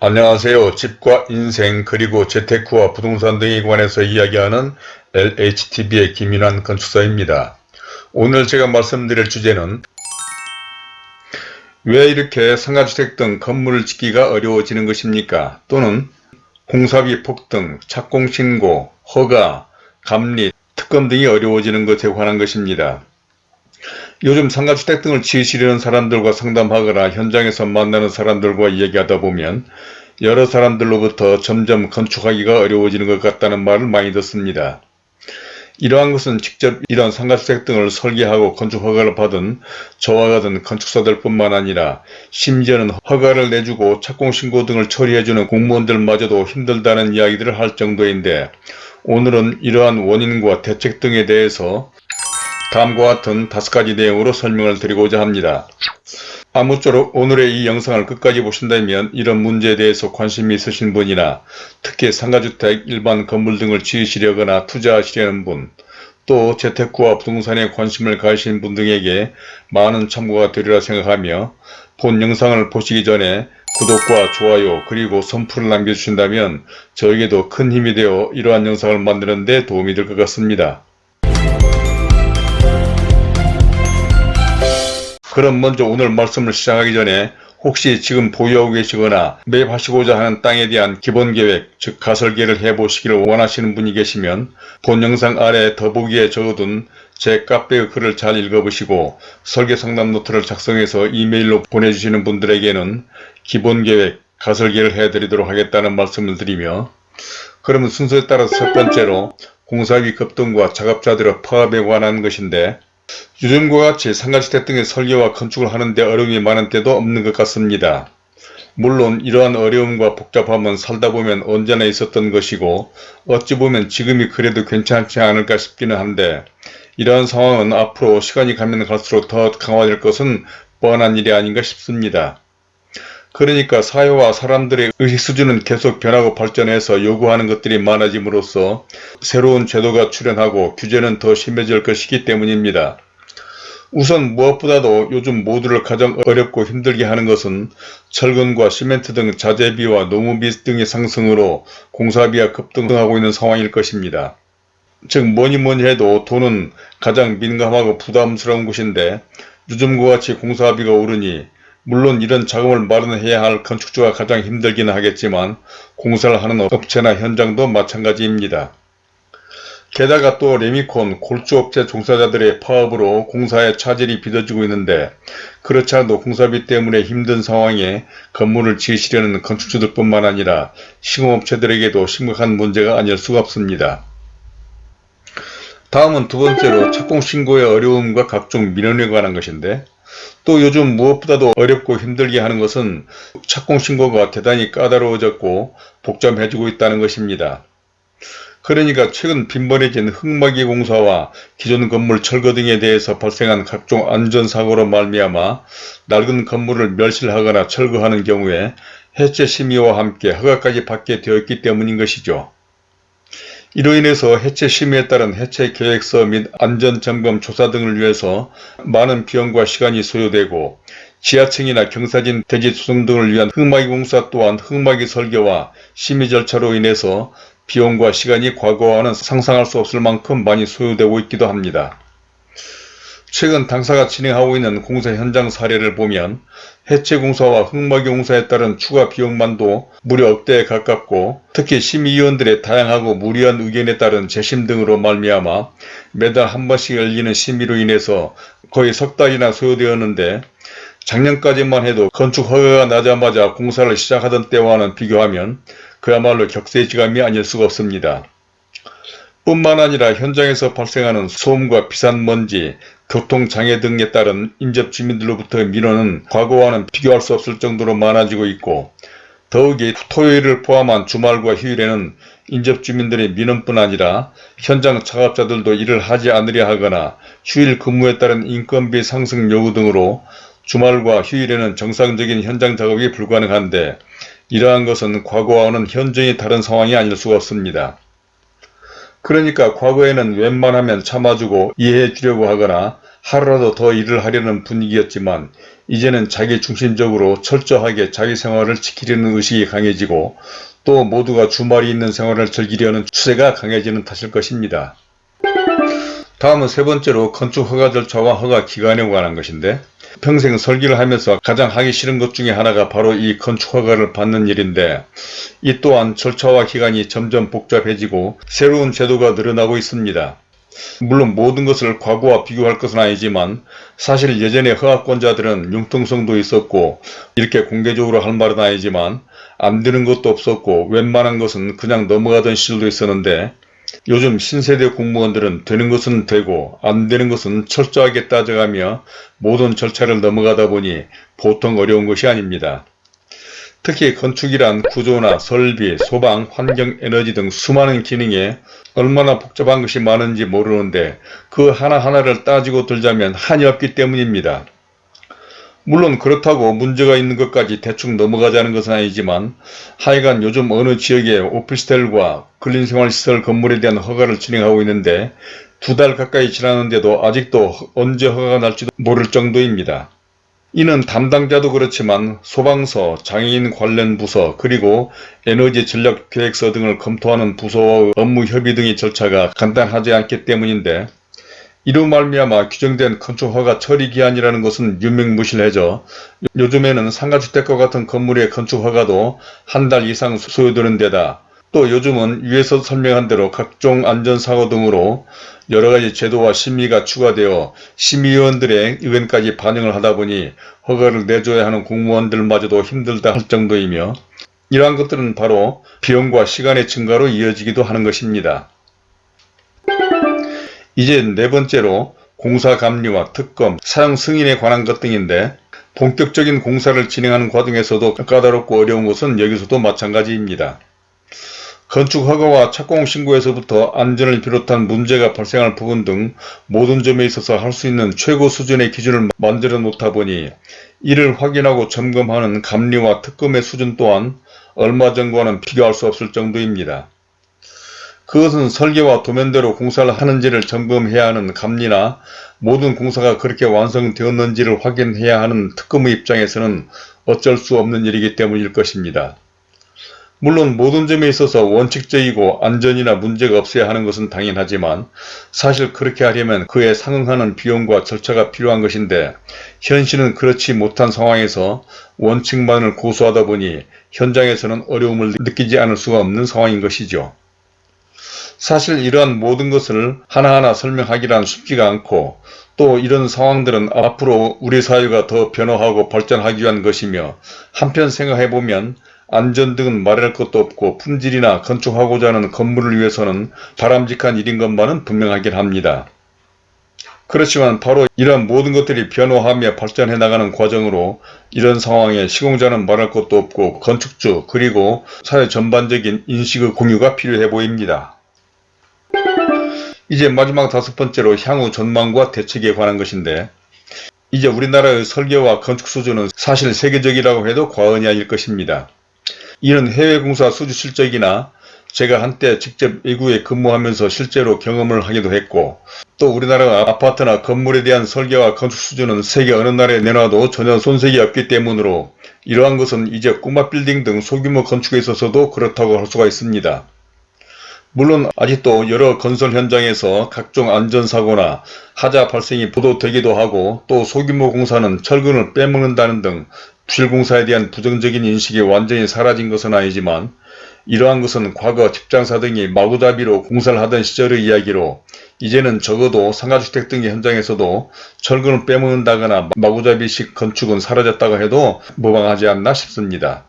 안녕하세요. 집과 인생 그리고 재테크와 부동산 등에 관해서 이야기하는 LHTV의 김윤환 건축사입니다. 오늘 제가 말씀드릴 주제는 왜 이렇게 상가주택 등 건물을 짓기가 어려워지는 것입니까? 또는 공사비 폭등, 착공신고, 허가, 감리, 특검 등이 어려워지는 것에 관한 것입니다. 요즘 상가주택 등을 지으시려는 사람들과 상담하거나 현장에서 만나는 사람들과 이야기하다 보면 여러 사람들로부터 점점 건축하기가 어려워지는 것 같다는 말을 많이 듣습니다. 이러한 것은 직접 이런 상가주택 등을 설계하고 건축 허가를 받은 저와 같은 건축사들 뿐만 아니라 심지어는 허가를 내주고 착공신고 등을 처리해주는 공무원들마저도 힘들다는 이야기들을 할 정도인데 오늘은 이러한 원인과 대책 등에 대해서 다음과 같은 다섯 가지 내용으로 설명을 드리고자 합니다. 아무쪼록 오늘의 이 영상을 끝까지 보신다면 이런 문제에 대해서 관심이 있으신 분이나 특히 상가주택, 일반 건물 등을 지으시려거나 투자하시려는 분, 또 재테크와 부동산에 관심을 가지신 분 등에게 많은 참고가 되리라 생각하며 본 영상을 보시기 전에 구독과 좋아요 그리고 선풀을 남겨주신다면 저에게도 큰 힘이 되어 이러한 영상을 만드는 데 도움이 될 것 같습니다. 그럼 먼저 오늘 말씀을 시작하기 전에 혹시 지금 보유하고 계시거나 매입하시고자 하는 땅에 대한 기본계획 즉 가설계를 해보시기를 원하시는 분이 계시면 본 영상 아래 더보기에 적어둔 제 카페의 글을 잘 읽어보시고 설계상담 노트를 작성해서 이메일로 보내주시는 분들에게는 기본계획 가설계를 해드리도록 하겠다는 말씀을 드리며 그러면 순서에 따라서 첫 번째로 공사비 급등과 작업자들의 파업에 관한 것인데 요즘과 같이 상가주택 등의 설계와 건축을 하는데 어려움이 많은 때도 없는 것 같습니다. 물론 이러한 어려움과 복잡함은 살다 보면 언제나 있었던 것이고 어찌 보면 지금이 그래도 괜찮지 않을까 싶기는 한데 이러한 상황은 앞으로 시간이 가면 갈수록 더 강화될 것은 뻔한 일이 아닌가 싶습니다. 그러니까 사회와 사람들의 의식 수준은 계속 변하고 발전해서 요구하는 것들이 많아짐으로써 새로운 제도가 출현하고 규제는 더 심해질 것이기 때문입니다. 우선 무엇보다도 요즘 모두를 가장 어렵고 힘들게 하는 것은 철근과 시멘트 등 자재비와 노무비 등의 상승으로 공사비가 급등하고 있는 상황일 것입니다. 즉 뭐니뭐니 해도 돈은 가장 민감하고 부담스러운 곳인데 요즘과 같이 공사비가 오르니 물론 이런 자금을 마련해야 할 건축주가 가장 힘들기는 하겠지만 공사를 하는 업체나 현장도 마찬가지입니다. 게다가 또 레미콘, 골조업체 종사자들의 파업으로 공사에 차질이 빚어지고 있는데 그렇지 않아도 공사비 때문에 힘든 상황에 건물을 지으시려는 건축주들 뿐만 아니라 시공업체들에게도 심각한 문제가 아닐 수가 없습니다. 다음은 두 번째로 착공 신고의 어려움과 각종 민원에 관한 것인데 또 요즘 무엇보다도 어렵고 힘들게 하는 것은 착공신고가 대단히 까다로워졌고 복잡해지고 있다는 것입니다. 그러니까 최근 빈번해진 흙막이 공사와 기존 건물 철거 등에 대해서 발생한 각종 안전사고로 말미암아 낡은 건물을 멸실하거나 철거하는 경우에 해체 심의와 함께 허가까지 받게 되었기 때문인 것이죠. 이로 인해서 해체 심의에 따른 해체 계획서 및 안전점검 조사 등을 위해서 많은 비용과 시간이 소요되고 지하층이나 경사진 대지 수송 등을 위한 흙막이 공사 또한 흙막이 설계와 심의 절차로 인해서 비용과 시간이 과거와는 상상할 수 없을 만큼 많이 소요되고 있기도 합니다. 최근 당사가 진행하고 있는 공사 현장 사례를 보면 해체 공사와 흙막이 공사에 따른 추가 비용만도 무려 억대에 가깝고 특히 심의위원들의 다양하고 무리한 의견에 따른 재심 등으로 말미암아 매달 한 번씩 열리는 심의로 인해서 거의 석 달이나 소요되었는데 작년까지만 해도 건축 허가가 나자마자 공사를 시작하던 때와는 비교하면 그야말로 격세지감이 아닐 수가 없습니다. 뿐만 아니라 현장에서 발생하는 소음과 비싼 먼지, 교통장애 등에 따른 인접 주민들로부터의 민원은 과거와는 비교할 수 없을 정도로 많아지고 있고 더욱이 토요일을 포함한 주말과 휴일에는 인접 주민들의 민원뿐 아니라 현장 작업자들도 일을 하지 않으려 하거나 휴일 근무에 따른 인건비 상승 요구 등으로 주말과 휴일에는 정상적인 현장 작업이 불가능한데 이러한 것은 과거와는 현저히 다른 상황이 아닐 수가 없습니다. 그러니까 과거에는 웬만하면 참아주고 이해해 주려고 하거나 하루라도 더 일을 하려는 분위기였지만 이제는 자기 중심적으로 철저하게 자기 생활을 지키려는 의식이 강해지고 또 모두가 주말이 있는 생활을 즐기려는 추세가 강해지는 탓일 것입니다. 다음은 세 번째로 건축 허가 절차와 허가 기간에 관한 것인데 평생 설계를 하면서 가장 하기 싫은 것 중에 하나가 바로 이 건축 허가를 받는 일인데 이 또한 절차와 기간이 점점 복잡해지고 새로운 제도가 늘어나고 있습니다. 물론 모든 것을 과거와 비교할 것은 아니지만 사실 예전에 허가권자들은 융통성도 있었고 이렇게 공개적으로 할 말은 아니지만 안 되는 것도 없었고 웬만한 것은 그냥 넘어가던 시절도 있었는데 요즘 신세대 공무원들은 되는 것은 되고 안 되는 것은 철저하게 따져가며 모든 절차를 넘어가다 보니 보통 어려운 것이 아닙니다. 특히 건축이란 구조나 설비, 소방, 환경, 에너지 등 수많은 기능에 얼마나 복잡한 것이 많은지 모르는데 그 하나하나를 따지고 들자면 한이 없기 때문입니다. 물론 그렇다고 문제가 있는 것까지 대충 넘어가자는 것은 아니지만 하여간 요즘 어느 지역에 오피스텔과 근린생활시설 건물에 대한 허가를 진행하고 있는데 두 달 가까이 지났는데도 아직도 언제 허가가 날지도 모를 정도입니다. 이는 담당자도 그렇지만 소방서, 장애인 관련 부서, 그리고 에너지 전략 계획서 등을 검토하는 부서와 업무 협의 등의 절차가 간단하지 않기 때문인데 이로 말미암아 규정된 건축허가 처리기한이라는 것은 유명무실해져 요즘에는 상가주택과 같은 건물의 건축허가도 한 달 이상 소요되는 데다 또 요즘은 위에서 설명한 대로 각종 안전사고 등으로 여러가지 제도와 심의가 추가되어 심의위원들의 의견까지 반영을 하다 보니 허가를 내줘야 하는 공무원들마저도 힘들다 할 정도이며 이러한 것들은 바로 비용과 시간의 증가로 이어지기도 하는 것입니다. 이제 네 번째로 공사 감리와 특검, 사용 승인에 관한 것 등인데 본격적인 공사를 진행하는 과정에서도 까다롭고 어려운 것은 여기서도 마찬가지입니다. 건축 허가와 착공 신고에서부터 안전을 비롯한 문제가 발생할 부분 등 모든 점에 있어서 할 수 있는 최고 수준의 기준을 만들어 놓다 보니 이를 확인하고 점검하는 감리와 특검의 수준 또한 얼마 전과는 비교할 수 없을 정도입니다. 그것은 설계와 도면대로 공사를 하는지를 점검해야 하는 감리나 모든 공사가 그렇게 완성되었는지를 확인해야 하는 특검의 입장에서는 어쩔 수 없는 일이기 때문일 것입니다. 물론 모든 점에 있어서 원칙적이고 안전이나 문제가 없어야 하는 것은 당연하지만 사실 그렇게 하려면 그에 상응하는 비용과 절차가 필요한 것인데 현실은 그렇지 못한 상황에서 원칙만을 고수하다 보니 현장에서는 어려움을 느끼지 않을 수가 없는 상황인 것이죠. 사실 이러한 모든 것을 하나하나 설명하기란 쉽지가 않고 또 이런 상황들은 앞으로 우리 사회가 더 변화하고 발전하기 위한 것이며 한편 생각해보면 안전 등은 말할 것도 없고 품질이나 건축하고자 하는 건물을 위해서는 바람직한 일인 것만은 분명하긴 합니다. 그렇지만 바로 이러한 모든 것들이 변화하며 발전해 나가는 과정으로 이런 상황에 시공자는 말할 것도 없고 건축주 그리고 사회 전반적인 인식의 공유가 필요해 보입니다. 이제 마지막 다섯 번째로 향후 전망과 대책에 관한 것인데 이제 우리나라의 설계와 건축 수준은 사실 세계적이라고 해도 과언이 아닐 것입니다. 이는 해외 공사 수주 실적이나 제가 한때 직접 외국에 근무하면서 실제로 경험을 하기도 했고 또 우리나라 아파트나 건물에 대한 설계와 건축 수준은 세계 어느 나라에 내놔도 전혀 손색이 없기 때문으로 이러한 것은 이제 꼬마 빌딩 등 소규모 건축에 있어서도 그렇다고 할 수가 있습니다. 물론 아직도 여러 건설 현장에서 각종 안전사고나 하자 발생이 보도되기도 하고 또 소규모 공사는 철근을 빼먹는다는 등 부실공사에 대한 부정적인 인식이 완전히 사라진 것은 아니지만 이러한 것은 과거 집장사 등이 마구잡이로 공사를 하던 시절의 이야기로 이제는 적어도 상가주택 등의 현장에서도 철근을 빼먹는다거나 마구잡이식 건축은 사라졌다고 해도 무방하지 않나 싶습니다.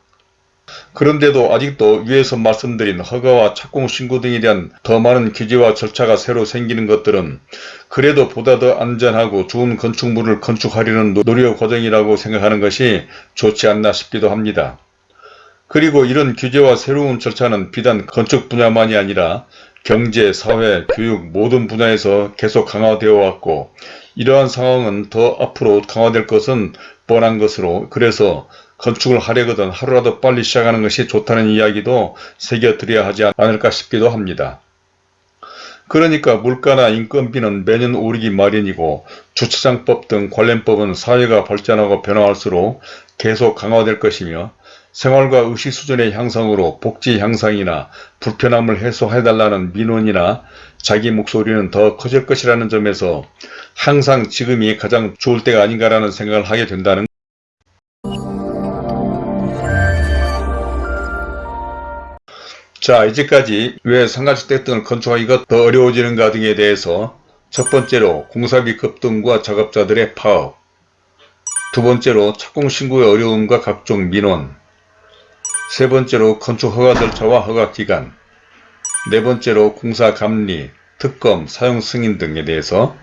그런데도 아직도 위에서 말씀드린 허가와 착공 신고 등에 대한 더 많은 규제와 절차가 새로 생기는 것들은 그래도 보다 더 안전하고 좋은 건축물을 건축하려는 노력 과정이라고 생각하는 것이 좋지 않나 싶기도 합니다. 그리고 이런 규제와 새로운 절차는 비단 건축 분야만이 아니라 경제, 사회, 교육 모든 분야에서 계속 강화되어 왔고 이러한 상황은 더 앞으로 강화될 것은 뻔한 것으로 그래서 건축을 하려거든 하루라도 빨리 시작하는 것이 좋다는 이야기도 새겨드려야 하지 않을까 싶기도 합니다. 그러니까 물가나 인건비는 매년 오르기 마련이고 주차장법 등 관련법은 사회가 발전하고 변화할수록 계속 강화될 것이며 생활과 의식 수준의 향상으로 복지 향상이나 불편함을 해소해달라는 민원이나 자기 목소리는 더 커질 것이라는 점에서 항상 지금이 가장 좋을 때가 아닌가라는 생각을 하게 된다는 자 이제까지 왜 상가주택 등을 건축하기가 더 어려워지는가 등에 대해서 첫 번째로 공사비 급등과 작업자들의 파업 두 번째로 착공신고의 어려움과 각종 민원 세 번째로 건축 허가 절차와 허가 기간 네 번째로 공사 감리, 특검, 사용 승인 등에 대해서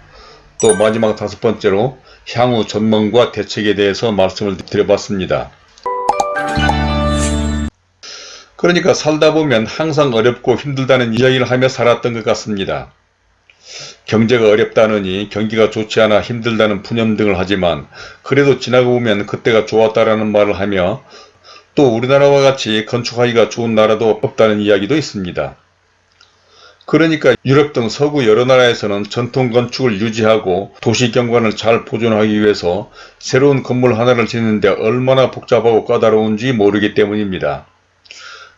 또 마지막 다섯 번째로 향후 전망과 대책에 대해서 말씀을 드려봤습니다. 그러니까 살다 보면 항상 어렵고 힘들다는 이야기를 하며 살았던 것 같습니다. 경제가 어렵다느니 경기가 좋지 않아 힘들다는 푸념 등을 하지만 그래도 지나고 보면 그때가 좋았다라는 말을 하며 또 우리나라와 같이 건축하기가 좋은 나라도 없다는 이야기도 있습니다. 그러니까 유럽 등 서구 여러 나라에서는 전통 건축을 유지하고 도시 경관을 잘 보존하기 위해서 새로운 건물 하나를 짓는데 얼마나 복잡하고 까다로운지 모르기 때문입니다.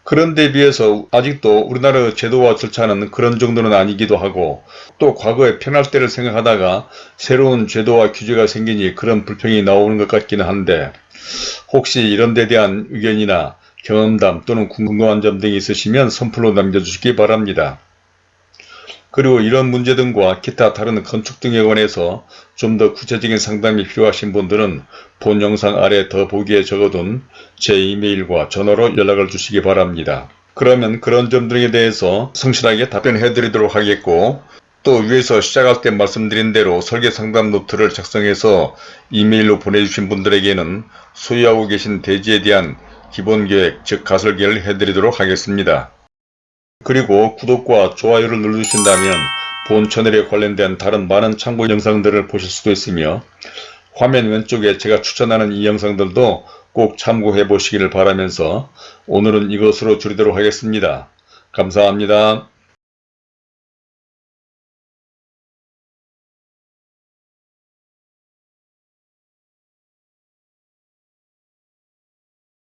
그런데 비해서 아직도 우리나라의 제도와 절차는 그런 정도는 아니기도 하고 또 과거에 편할 때를 생각하다가 새로운 제도와 규제가 생기니 그런 불평이 나오는 것 같기는 한데 혹시 이런 데 대한 의견이나 경험담 또는 궁금한 점 등이 있으시면 선플로 남겨주시기 바랍니다. 그리고 이런 문제 등과 기타 다른 건축 등에 관해서 좀 더 구체적인 상담이 필요하신 분들은 본 영상 아래 더 보기에 적어둔 제 이메일과 전화로 연락을 주시기 바랍니다. 그러면 그런 점들에 대해서 성실하게 답변해 드리도록 하겠고 또 위에서 시작할 때 말씀드린 대로 설계 상담 노트를 작성해서 이메일로 보내주신 분들에게는 소유하고 계신 대지에 대한 기본 계획 즉 가설계를 해드리도록 하겠습니다. 그리고 구독과 좋아요를 눌러주신다면 본 채널에 관련된 다른 많은 참고 영상들을 보실 수도 있으며 화면 왼쪽에 제가 추천하는 이 영상들도 꼭 참고해 보시기를 바라면서 오늘은 이것으로 줄이도록 하겠습니다. 감사합니다.